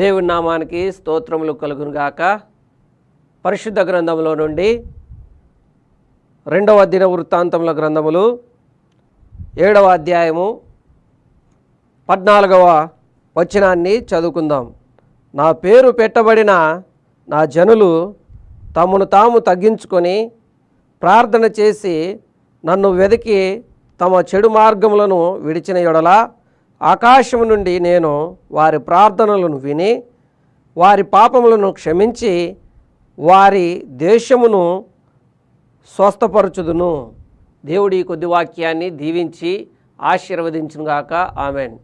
దేవుని నామానికి స్తోత్రములు కలుగును గాక. పరిశుద్ధ గ్రంథంలో నుండి రెండవ దిన వృత్తాంతముల గ్రంథములు ఏడవ అధ్యాయము పద్నాలుగవ వచనాన్ని చదువుకుందాం. నా పేరు పెట్టబడిన నా జనులు తమను తాము తగ్గించుకొని ప్రార్థన చేసి నన్ను వెతికి తమ చెడు మార్గములను విడిచిన ఎడలా ఆకాశము నుండి నేను వారి ప్రార్థనలను విని వారి పాపములను క్షమించి వారి దేశమును స్వస్థపరచుదును. దేవుడి కొద్ది వాక్యాన్ని దీవించి ఆశీర్వదించునుగాక. ఆమెన్.